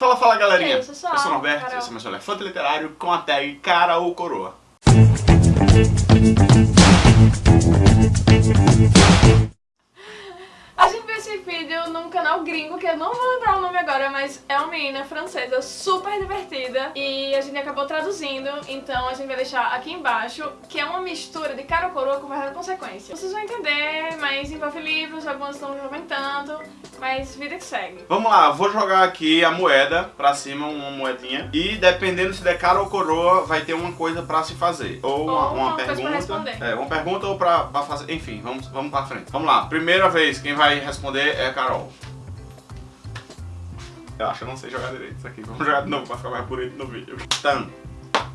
Fala, fala galerinha! eu sou a eu sou o Norberto, Carol. esse é meu elefante literário com a tag cara ou coroa. A gente viu esse vídeo num canal gringo, que eu não vou lembrar o nome agora, mas é uma menina francesa super divertida e a gente acabou traduzindo, então a gente vai deixar aqui embaixo, que é uma mistura de cara ou coroa com verdade e consequência. Vocês vão entender, mas envolve livros, alguns estão comentando, mas vida que segue. Vamos lá, vou jogar aqui a moeda pra cima, uma moedinha. E dependendo se der cara ou coroa, vai ter uma coisa pra se fazer. Ou uma, Ou uma uma pra pergunta. É, uma pergunta ou pra, pra fazer. Enfim, vamos, vamos pra frente. Vamos lá, primeira vez, quem vai responder é a Carol. Eu acho que eu não sei jogar direito isso aqui. Vamos jogar de novo pra ficar mais bonito no vídeo. Tan.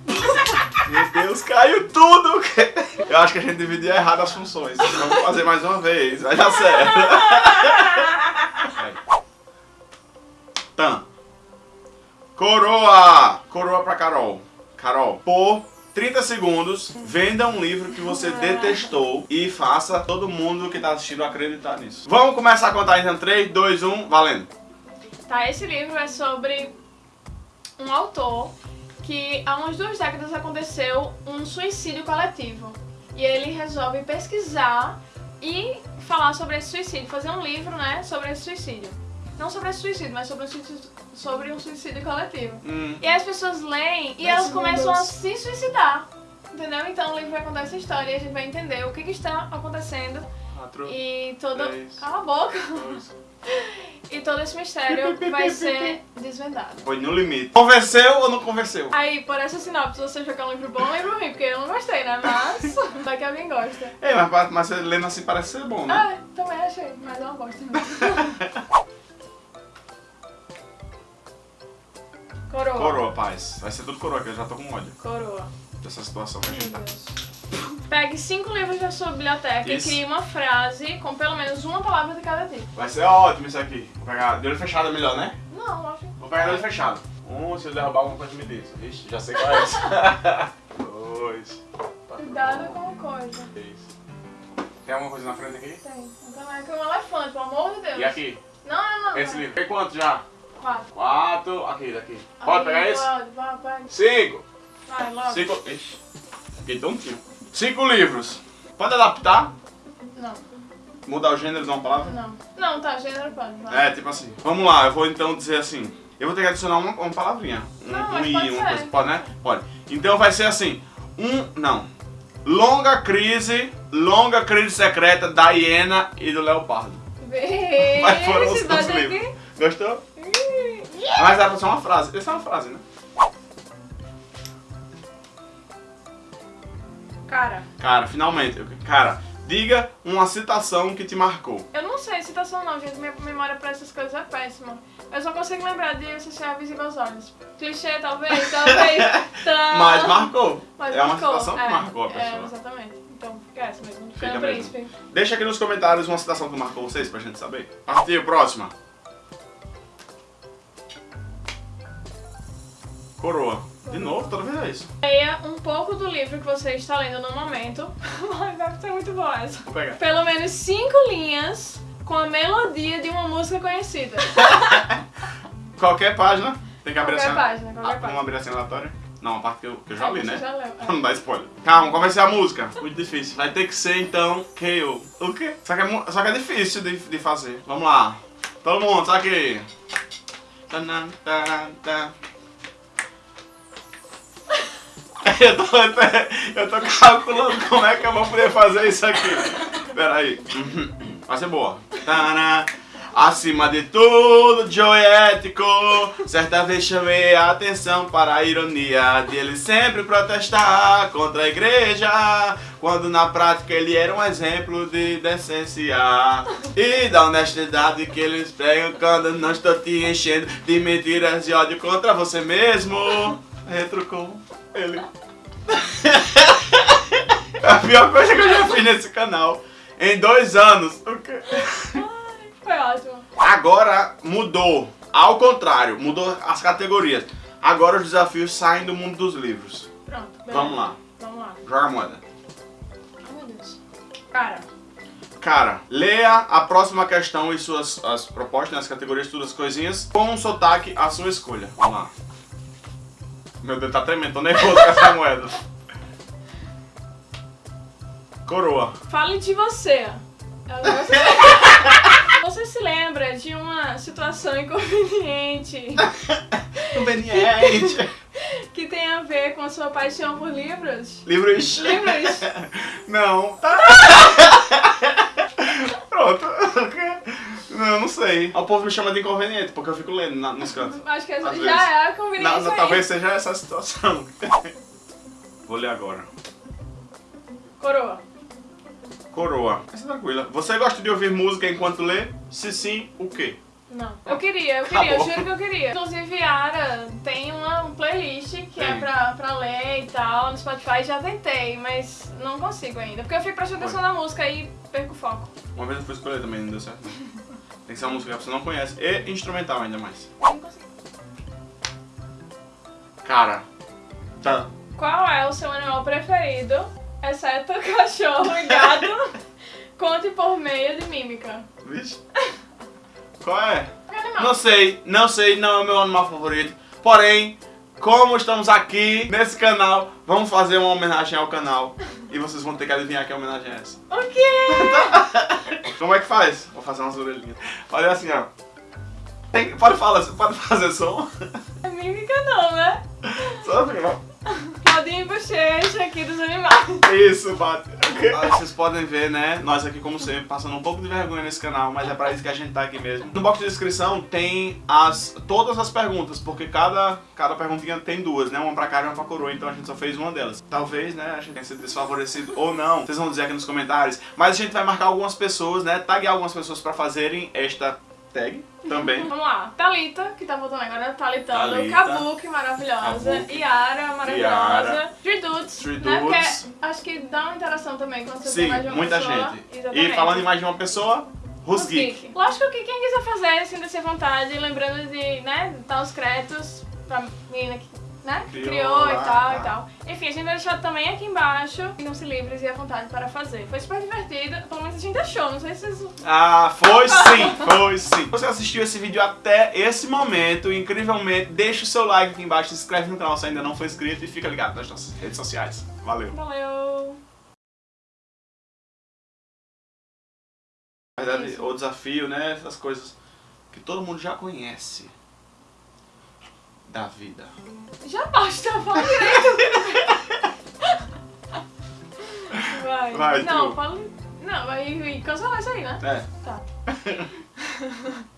Meu Deus, caiu tudo! Eu acho que a gente dividiu errado as funções. Vamos fazer mais uma vez, vai dar certo. Tan. Coroa! Coroa pra Carol. Carol, por 30 segundos, venda um livro que você detestou e faça todo mundo que tá assistindo acreditar nisso. Vamos começar a contar então 3, 2, 1, valendo. Tá, esse livro é sobre um autor que há umas duas décadas aconteceu um suicídio coletivo. E ele resolve pesquisar e falar sobre esse suicídio, fazer um livro, né, sobre esse suicídio. Não sobre esse suicídio, mas sobre um suicídio, sobre um suicídio coletivo. Hum, E aí as pessoas leem e elas começam a se suicidar. Entendeu? Então o livro vai contar essa história e a gente vai entender o que, que está acontecendo quatro, e todo. Dez. Cala a boca! dois. E todo esse mistério vai ser desvendado. Foi no limite. Convenceu ou não convenceu? Aí, por essa sinopse, você jogar um livro bom ou um livro ruim, porque eu não gostei, né? Mas vai que alguém gosta. É, mas, mas lendo assim parece ser bom, né? Ah, também achei, mas eu não gosto mesmo. Coroa. Coroa, paz. Vai ser tudo coroa, que eu já tô com ódio Coroa. dessa situação que a gente tá. Pegue cinco livros da sua biblioteca Isso. e crie uma frase com pelo menos uma palavra de cada tipo. Vai ser ótimo isso aqui. Vou pegar de olho fechado é melhor, né? Não, acho. Vou pegar de olho fechado. Um, se eu derrubar alguma coisa me diz. Vixe, já sei qual é esse. Dois. Cuidado com coisa. Três. Tem alguma coisa na frente aqui? Tem. Então é que um elefante, pelo amor de Deus. E aqui? Não, não, não. Esse não. livro. Tem quanto já? Quatro. Quatro. Aqui, daqui. Pode pegar esse? Cinco. Vai, logo. Cinco. Ixi. Fiquei tontinho. Cinco livros. Pode adaptar? Não, Mudar o gênero de uma palavra? não. Não, tá, gênero pode. Vai. É, tipo assim. Vamos lá, eu vou então dizer assim. Eu vou ter que adicionar uma, uma palavrinha. Um, Não, um i, pode uma ser. coisa. Pode, né? Pode. Então vai ser assim. Um. Não. Longa crise. Longa crise secreta da hiena e do leopardo. Mas foram os, livros. Gostou? Mas era pra ser uma frase. Essa é uma frase, né? Cara, Cara, finalmente. Cara, diga uma citação que te marcou. eu não sei citação não, gente. Minha memória pra essas coisas é péssima. Eu só consigo lembrar de associar visível aos olhos. Clichê, talvez, talvez. Mas marcou. Mas é uma marcou, citação que é, marcou a É, pessoa. exatamente. Então fica essa mesmo. Fica Fica mesmo. príncipe. Deixa aqui nos comentários uma citação que marcou vocês pra gente saber. Partiu, próxima. Coroa. De novo, toda vez é isso. Leia um pouco do livro que você está lendo no momento. Ai, vai ser muito boa essa. Vou pegar. Pelo menos cinco linhas com a melodia de uma música conhecida. Qualquer página. Tem que abrir Qualquer assim. página, qualquer Ah, página. Vamos abrir assim aleatória? Não, a parte que eu, que eu já É, li, né? já leu, é. Não dar spoiler. Calma, qual vai ser a música? Muito difícil. Vai ter que ser, então, KO. O quê? Só que é, só que é difícil de, de fazer. Vamos lá. Todo mundo, sabe aqui. Tanan, taran, tan. Eu tô, eu tô calculando como é que eu vou poder fazer isso aqui. Pera aí. Vai ser boa. Taran. Acima de tudo, Joe é. Certa vez chamei a atenção para a ironia de ele sempre protestar contra a igreja, quando na prática ele era um exemplo de decência e da honestidade que eles pregam quando não estou te enchendo de mentiras e ódio contra você mesmo. Retrucou ele. a pior coisa que eu já fiz nesse canal em dois anos. O quê? Foi ótimo. Agora mudou. Ao contrário, mudou as categorias. Agora os desafios saem do mundo dos livros. Pronto. beleza. Vamos lá. Vamos lá. Joga a moeda. Ai, meu Deus. Cara, Cara, leia a próxima questão e suas as propostas, né, as categorias, todas as coisinhas, com um sotaque à sua escolha. Vamos lá. Meu Deus, tá tremendo, tô nervoso com essa moeda. Coroa. Fale de você. Você se lembra de uma situação inconveniente Conveniente. que tem a ver com a sua paixão por livros? Livros. Livros? Não. Tá. Pronto. Não, não sei. O povo me chama de inconveniente, porque eu fico lendo na- nos cantos. Acho que Às já vezes. é a conveniência aí. talvez seja essa a situação. Vou ler agora. Coroa. Coroa. Essa é tranquila. Você gosta de ouvir música enquanto lê? Se sim, o quê? Não. Eu queria, eu queria, eu Acabou. juro que eu queria. Inclusive, Yara tem uma playlist que é Tem. pra, pra ler e tal no Spotify. Já tentei, mas não consigo ainda. Porque eu fico prestando atenção na música e perco o foco. Uma vez eu fui escolher também, não deu certo. Tem que ser uma música que você não conhece. E instrumental ainda mais. Não consigo. Cara. Tá. Qual é o seu animal preferido, exceto cachorro e gato? Conte por meio de mímica. Vixe. Qual é? Que animal? Não sei, não sei, não é o meu animal favorito. Porém, como estamos aqui nesse canal, vamos fazer uma homenagem ao canal. E vocês vão ter que adivinhar que homenagem é essa. O quê? Como é que faz? Vou fazer umas orelhinhas. Olha assim, ó. Tem- pode, falar, pode fazer som? É mímica não, né? Só assim, ó. Claudinho e bochecha aqui dos animais. Isso, bate. Vocês podem ver, né? Nós aqui, como sempre, passando um pouco de vergonha nesse canal, mas é pra isso que a gente tá aqui mesmo. No box de descrição tem as, todas as perguntas, porque cada, cada perguntinha tem duas, né? Uma pra cara e uma pra coroa, então a gente só fez uma delas. Talvez, né, a gente tenha sido desfavorecido ou não. Vocês vão dizer aqui nos comentários. Mas a gente vai marcar algumas pessoas, né? Taguear algumas pessoas pra fazerem esta tag também. Vamos lá. Thalita, que tá voltando agora, Thalitando. Thalita. Kabuki, maravilhosa. Kabuki. Yara, maravilhosa. Yara. Three Dudes, Three né? Porque acho que dá uma interação também quando você Sim, tem mais de uma muita pessoa. gente. Exatamente. E falando em mais de uma pessoa, Rusgeek. geek. Lógico que quem quiser fazer, sinta-se à vontade, lembrando de, né, dar os créditos pra menina que, né, Criou criou e tal tá. e tal. Enfim, a gente vai deixar também aqui embaixo. Sintam-se livres e à vontade para fazer. Foi super divertido, pelo menos a gente achou, não sei se vocês... Ah, foi sim, foi sim. Você assistiu esse vídeo até esse momento, incrivelmente, deixa o seu like aqui embaixo, se inscreve no canal se ainda não for inscrito e fica ligado nas nossas redes sociais. Valeu. Valeu! Na verdade, Isso. o desafio, né, essas coisas que todo mundo já conhece da vida. Já basta, fala direito. Vai. Vai, Não, tu. fala. Não, vai cancelar isso aí, né? É. Tá.